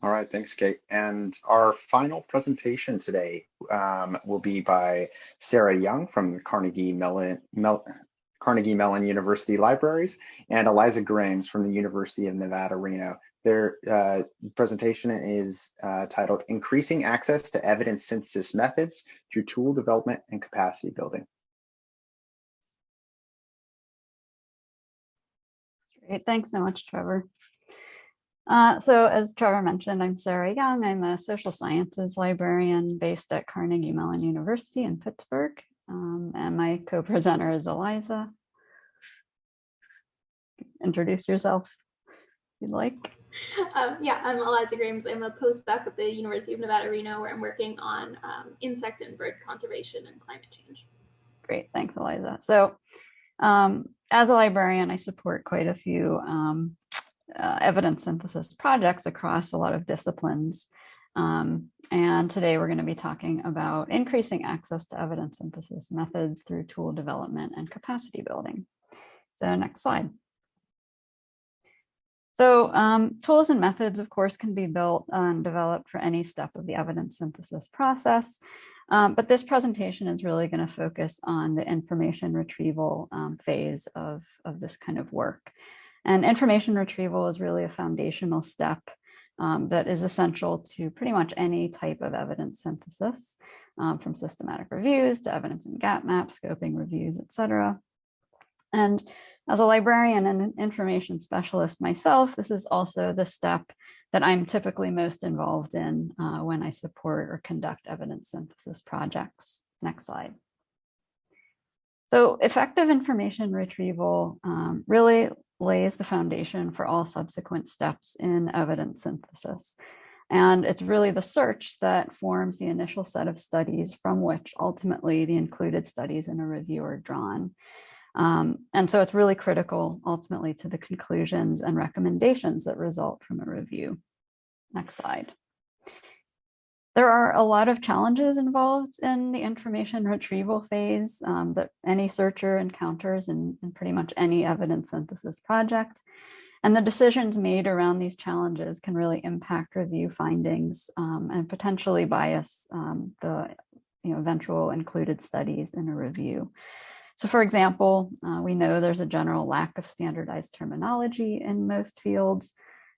All right, thanks, Kate. And our final presentation today um, will be by Sarah Young from the Carnegie Mellon, Mel Carnegie Mellon University Libraries and Eliza Grames from the University of Nevada, Reno. Their uh, presentation is uh, titled Increasing Access to Evidence Synthesis Methods Through Tool Development and Capacity Building. Great, thanks so much, Trevor. Uh, so as Trevor mentioned, I'm Sarah Young. I'm a social sciences librarian based at Carnegie Mellon University in Pittsburgh. Um, and my co-presenter is Eliza. Introduce yourself if you'd like. Um, yeah, I'm Eliza Grames. I'm a postdoc at the University of Nevada, Reno, where I'm working on um, insect and bird conservation and climate change. Great, thanks, Eliza. So um, as a librarian, I support quite a few um, uh, evidence synthesis projects across a lot of disciplines. Um, and today we're going to be talking about increasing access to evidence synthesis methods through tool development and capacity building. So next slide. So um, tools and methods, of course, can be built and developed for any step of the evidence synthesis process. Um, but this presentation is really going to focus on the information retrieval um, phase of, of this kind of work. And information retrieval is really a foundational step um, that is essential to pretty much any type of evidence synthesis, um, from systematic reviews to evidence and gap maps, scoping reviews, etc. And as a librarian and an information specialist myself, this is also the step that I'm typically most involved in uh, when I support or conduct evidence synthesis projects. Next slide. So effective information retrieval um, really lays the foundation for all subsequent steps in evidence synthesis. And it's really the search that forms the initial set of studies from which ultimately the included studies in a review are drawn. Um, and so it's really critical ultimately to the conclusions and recommendations that result from a review. Next slide. There are a lot of challenges involved in the information retrieval phase um, that any searcher encounters in, in, pretty much any evidence synthesis project. And the decisions made around these challenges can really impact review findings um, and potentially bias um, the you know, eventual included studies in a review. So for example, uh, we know there's a general lack of standardized terminology in most fields.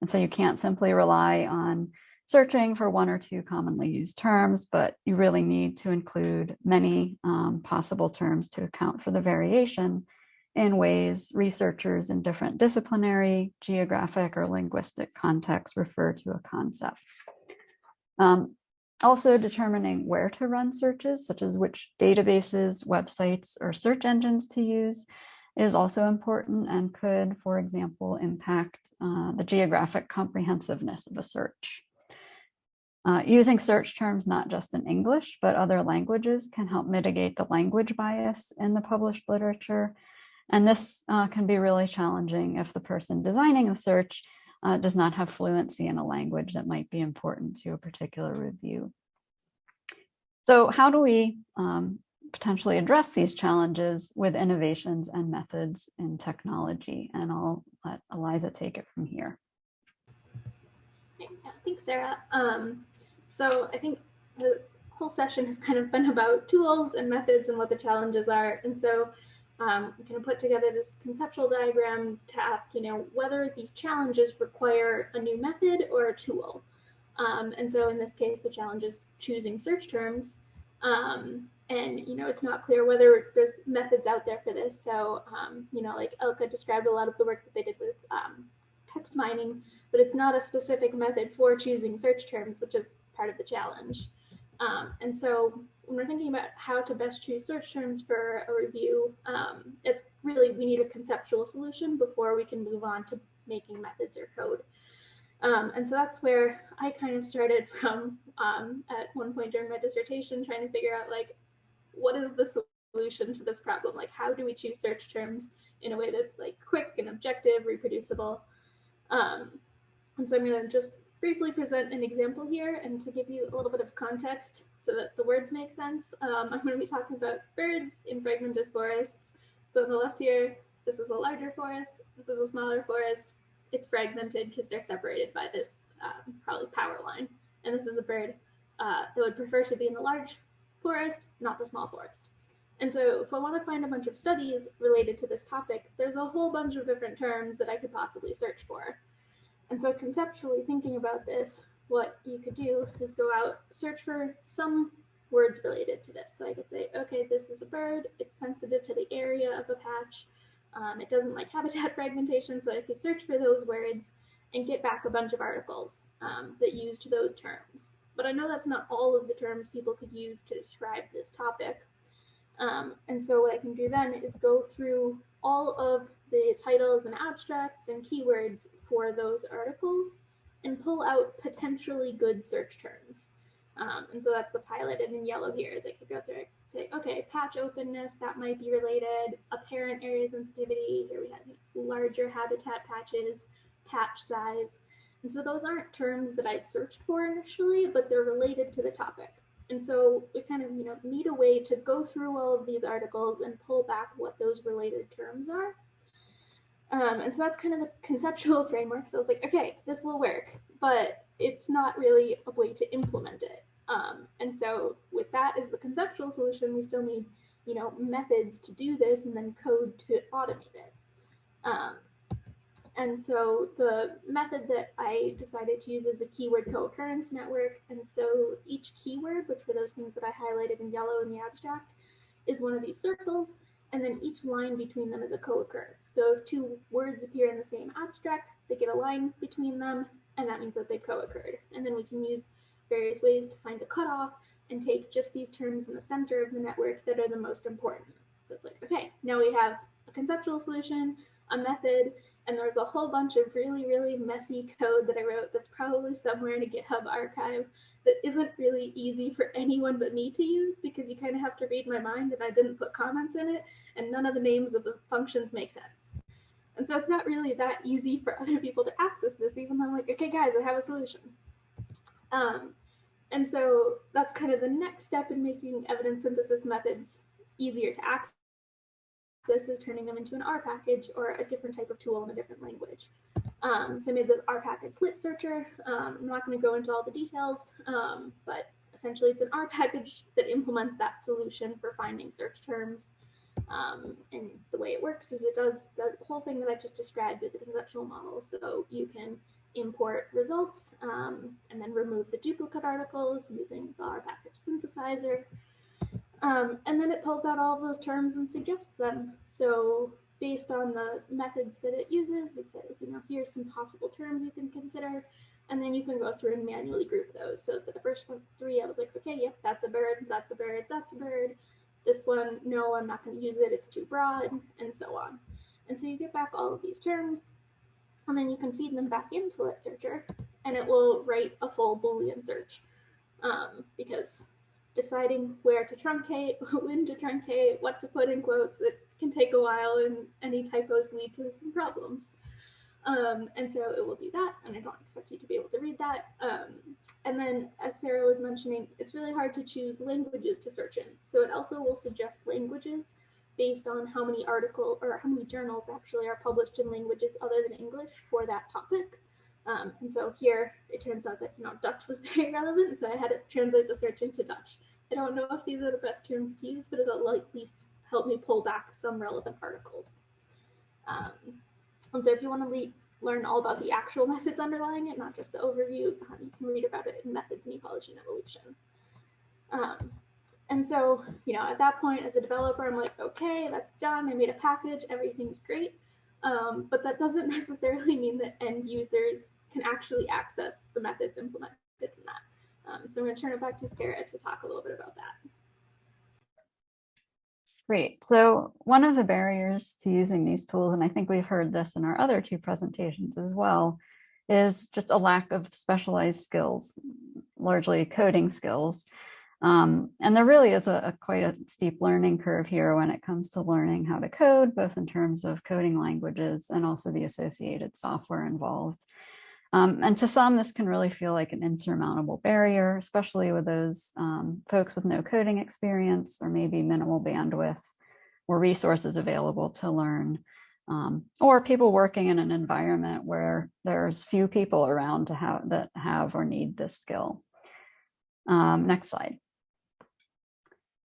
And so you can't simply rely on searching for one or two commonly used terms, but you really need to include many um, possible terms to account for the variation in ways researchers in different disciplinary, geographic, or linguistic contexts refer to a concept. Um, also determining where to run searches, such as which databases, websites, or search engines to use, is also important and could, for example, impact uh, the geographic comprehensiveness of a search. Uh, using search terms not just in English, but other languages can help mitigate the language bias in the published literature. And this uh, can be really challenging if the person designing the search uh, does not have fluency in a language that might be important to a particular review. So how do we um, potentially address these challenges with innovations and methods in technology? And I'll let Eliza take it from here. Thanks, Sarah. Um, so I think this whole session has kind of been about tools and methods and what the challenges are. And so um, we kind of put together this conceptual diagram to ask, you know, whether these challenges require a new method or a tool. Um, and so in this case, the challenge is choosing search terms. Um, and, you know, it's not clear whether there's methods out there for this. So, um, you know, like Elka described a lot of the work that they did with um, text mining, but it's not a specific method for choosing search terms, which is part of the challenge. Um, and so when we're thinking about how to best choose search terms for a review, um, it's really, we need a conceptual solution before we can move on to making methods or code. Um, and so that's where I kind of started from um, at one point during my dissertation, trying to figure out like, what is the solution to this problem? Like, how do we choose search terms in a way that's like quick and objective, reproducible? Um, and so I'm going to just briefly present an example here and to give you a little bit of context so that the words make sense. Um, I'm going to be talking about birds in fragmented forests. So on the left here, this is a larger forest, this is a smaller forest. it's fragmented because they're separated by this um, probably power line. And this is a bird uh, that would prefer to be in the large forest, not the small forest. And so if I want to find a bunch of studies related to this topic, there's a whole bunch of different terms that I could possibly search for. And so conceptually thinking about this, what you could do is go out, search for some words related to this. So I could say, okay, this is a bird, it's sensitive to the area of a patch, um, it doesn't like habitat fragmentation, so I could search for those words and get back a bunch of articles um, that used those terms. But I know that's not all of the terms people could use to describe this topic. Um, and so what I can do then is go through all of the titles and abstracts and keywords for those articles and pull out potentially good search terms. Um, and so that's what's highlighted in yellow here is I could go through and say, okay, patch openness, that might be related, apparent area sensitivity, here we have larger habitat patches, patch size. And so those aren't terms that I searched for initially, but they're related to the topic. And so we kind of, you know, need a way to go through all of these articles and pull back what those related terms are. Um, and so that's kind of the conceptual framework. So I was like, okay, this will work, but it's not really a way to implement it. Um, and so with that as the conceptual solution, we still need, you know, methods to do this and then code to automate it. Um, and so the method that I decided to use is a keyword co-occurrence network. And so each keyword, which were those things that I highlighted in yellow in the abstract, is one of these circles. And then each line between them is a co-occurrence. So if two words appear in the same abstract, they get a line between them, and that means that they've co-occurred. And then we can use various ways to find a cutoff and take just these terms in the center of the network that are the most important. So it's like, okay, now we have a conceptual solution, a method, and there's a whole bunch of really, really messy code that I wrote that's probably somewhere in a GitHub archive that isn't really easy for anyone but me to use because you kind of have to read my mind and I didn't put comments in it and none of the names of the functions make sense. And so it's not really that easy for other people to access this, even though I'm like, okay, guys, I have a solution. Um, and so that's kind of the next step in making evidence synthesis methods easier to access is turning them into an R package or a different type of tool in a different language. Um, so I made the R package litsearchr. Um, I'm not going to go into all the details, um, but essentially it's an R package that implements that solution for finding search terms. Um, and the way it works is it does the whole thing that I just described with the conceptual model. So you can import results um, and then remove the duplicate articles using the R package synthesisr. Um, and then it pulls out all of those terms and suggests them. So based on the methods that it uses, it says, you know, here's some possible terms you can consider. And then you can go through and manually group those. So the first one, three, I was like, okay, yep, that's a bird, that's a bird, that's a bird. This one, no, I'm not going to use it, it's too broad, and so on. And so you get back all of these terms, and then you can feed them back into litsearchr and it will write a full Boolean search um, because deciding where to truncate, when to truncate, what to put in quotes, it can take a while and any typos lead to some problems. Um, and so it will do that, and I don't expect you to be able to read that. Um, and then, as Sarah was mentioning, it's really hard to choose languages to search in. So it also will suggest languages based on how many article or how many journals actually are published in languages other than English for that topic. Um, and so here it turns out that you know Dutch was very relevant, so I had to translate the search into Dutch. I don't know if these are the best terms to use, but it'll at least help me pull back some relevant articles. Um, and so if you want to learn all about the actual methods underlying it, not just the overview, um, you can read about it in Methods in Ecology and Evolution. Um, and so, you know, at that point as a developer, I'm like, okay, that's done. I made a package, everything's great. Um, but that doesn't necessarily mean that end users can actually access the methods implemented in that. Um, so I'm going to turn it back to Sarah to talk a little bit about that. Great. So one of the barriers to using these tools, and I think we've heard this in our other two presentations as well, is just a lack of specialized skills, largely coding skills. Um, and there really is a, a, quite a steep learning curve here when it comes to learning how to code, both in terms of coding languages and also the associated software involved. Um, and to some, this can really feel like an insurmountable barrier, especially with those um, folks with no coding experience or maybe minimal bandwidth or resources available to learn um, or people working in an environment where there's few people around to have that have or need this skill. Um, next slide.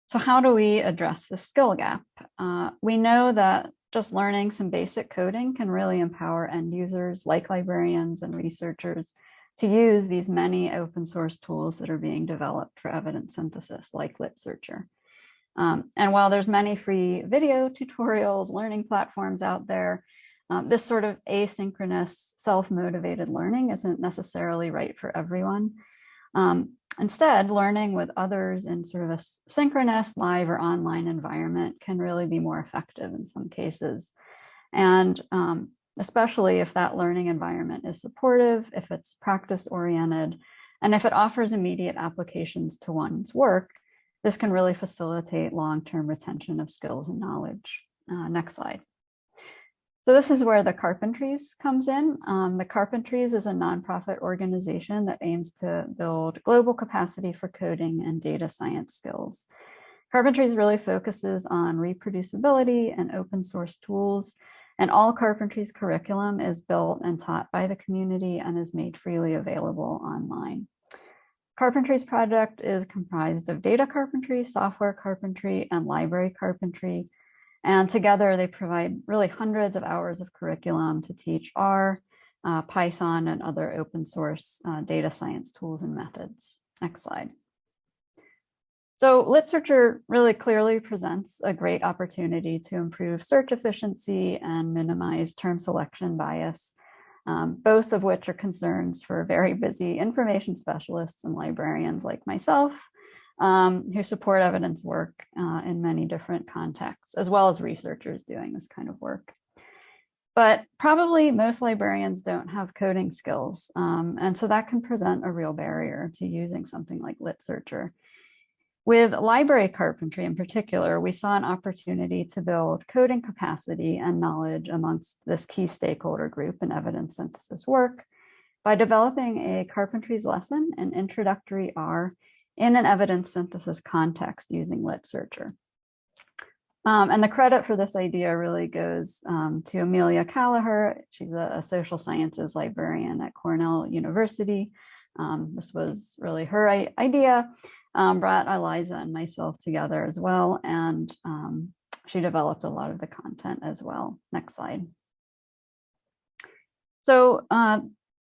So how do we address the skill gap? Uh, we know that just learning some basic coding can really empower end users like librarians and researchers to use these many open source tools that are being developed for evidence synthesis like litsearchr. Um, and while there's many free video tutorials, learning platforms out there, um, this sort of asynchronous, self-motivated learning isn't necessarily right for everyone. Um, instead, learning with others in sort of a synchronous, live or online environment can really be more effective in some cases. And um, especially if that learning environment is supportive, if it's practice oriented, and if it offers immediate applications to one's work, this can really facilitate long-term retention of skills and knowledge. Uh, next slide. So this is where the Carpentries comes in. Um, the Carpentries is a nonprofit organization that aims to build global capacity for coding and data science skills. Carpentries really focuses on reproducibility and open source tools, and all Carpentries curriculum is built and taught by the community and is made freely available online. Carpentries project is comprised of data carpentry, software carpentry, and library carpentry. And together they provide really hundreds of hours of curriculum to teach R, uh, Python, and other open source uh, data science tools and methods. Next slide. So litsearchr really clearly presents a great opportunity to improve search efficiency and minimize term selection bias um, both of which are concerns for very busy information specialists and librarians like myself, um, who support evidence work uh, in many different contexts, as well as researchers doing this kind of work. But probably most librarians don't have coding skills, um, and so that can present a real barrier to using something like litsearchr. With library carpentry in particular, we saw an opportunity to build coding capacity and knowledge amongst this key stakeholder group in evidence synthesis work by developing a carpentries lesson in introductory R in an evidence synthesis context using litsearchr. Um, and the credit for this idea really goes um, to Amelia Kallaher. She's a, a, social sciences librarian at Cornell University. Um, this was really her idea um, brought Eliza and myself together as well. And um, she developed a lot of the content as well. Next slide. So uh,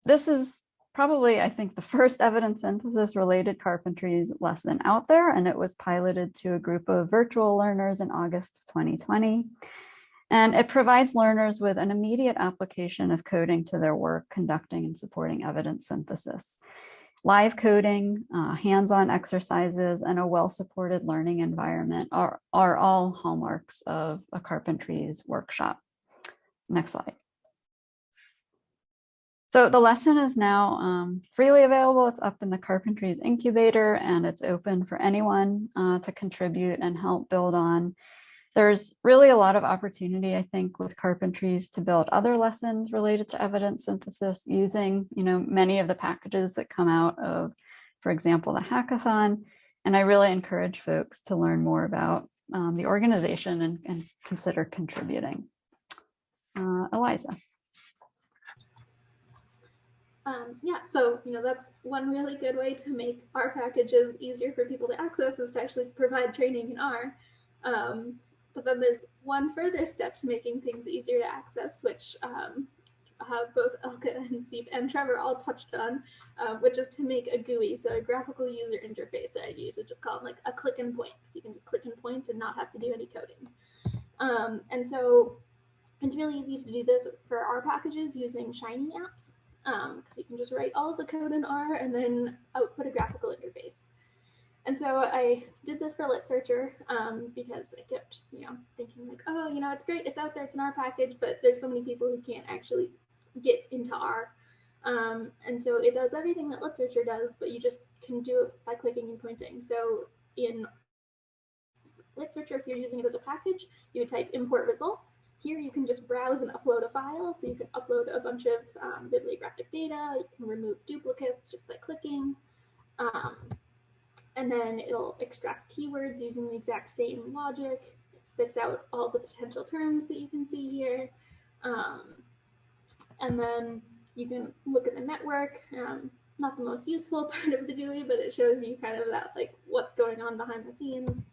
this is probably, I think, the first evidence synthesis related carpentries lesson out there, and it was piloted to a group of virtual learners in August 2020. And it provides learners with an immediate application of coding to their work conducting and supporting evidence synthesis. Live coding, uh, hands-on exercises, and a well-supported learning environment are, are all hallmarks of a carpentries workshop. Next slide. So the lesson is now um, freely available. It's up in the Carpentries incubator and it's open for anyone uh, to contribute and help build on there's really a lot of opportunity, I think, with carpentries to build other lessons related to evidence synthesis using, you know, many of the packages that come out of, for example, the hackathon. And I really encourage folks to learn more about um, the organization and, and, consider contributing. Uh, Eliza. Um, yeah, so you know that's one really good way to make R packages easier for people to access is to actually provide training in R. Um, but then there's one further step to making things easier to access, which um, have both Elka and Siep and Trevor all touched on, uh, which is to make a GUI, so a graphical user interface that I use. So just call like a click and point. So you can just click and point and not have to do any coding. Um, and so it's really easy to do this for R packages using Shiny apps, because um, you can just write all of the code in R and then output a graphical interface. And so I did this for litsearchr um, because I kept, you know, thinking like, oh, you know, it's great, it's out there, it's an R package, but there's so many people who can't actually get into R. Um, and so it does everything that litsearchr does, but you just can do it by clicking and pointing. So in litsearchr, if you're using it as a package, you would type import results. Here you can just browse and upload a file. So you can upload a bunch of um, bibliographic data. You can remove duplicates just by clicking. Um, and then it'll extract keywords using the exact same logic. It spits out all the potential terms that you can see here. Um, and then you can look at the network. Um, not the most useful part of the GUI, but it shows you kind of that like what's going on behind the scenes.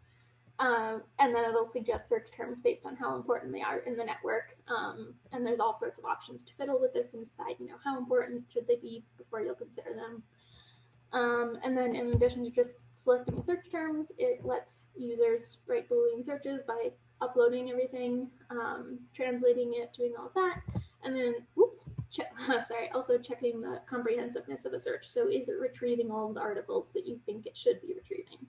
Um, and then it'll suggest search terms based on how important they are in the network. Um, and there's all sorts of options to fiddle with this and decide, you know, how important should they be before you'll consider them. Um, and then in addition to just selecting search terms, it lets users write Boolean searches by uploading everything, um, translating it, doing all of that. And then, oops, sorry, also checking the comprehensiveness of a search. So is it retrieving all the articles that you think it should be retrieving?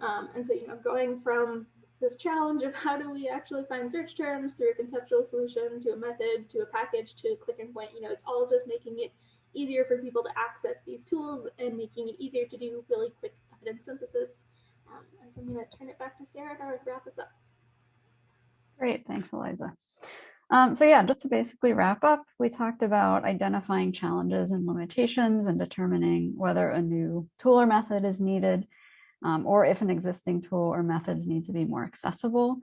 Um, and so, you know, going from this challenge of how do we actually find search terms through a conceptual solution to a method to a package to click and point, you know, it's all just making it easier for people to access these tools and making it easier to do really quick evidence synthesis. Um, and so I'm going to turn it back to Sarah to wrap us up. Great, thanks, Eliza. Um, so yeah, just to basically wrap up, we talked about identifying challenges and limitations and determining whether a new tool or method is needed um, or if an existing tool or methods need to be more accessible.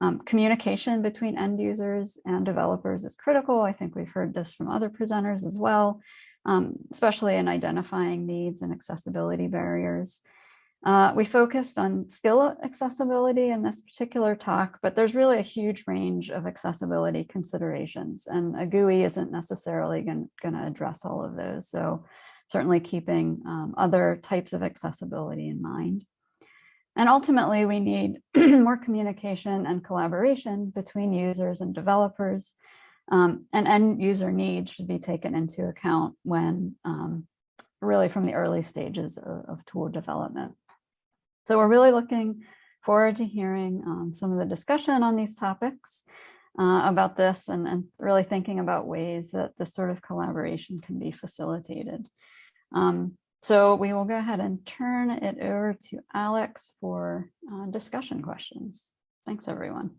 Um, communication between end users and developers is critical. I think we've heard this from other presenters as well, um, especially in identifying needs and accessibility barriers. Uh, we focused on skill accessibility in this particular talk, but there's really a huge range of accessibility considerations and a GUI isn't necessarily going to address all of those. So certainly keeping um, other types of accessibility in mind. And ultimately, we need more communication and collaboration between users and developers. Um, and end user needs should be taken into account when um, really from the early stages of, of, tool development. So we're really looking forward to hearing um, some of the discussion on these topics uh, about this and, and really thinking about ways that this sort of collaboration can be facilitated. Um, so we will go ahead and turn it over to Alex for uh, discussion questions. Thanks, everyone.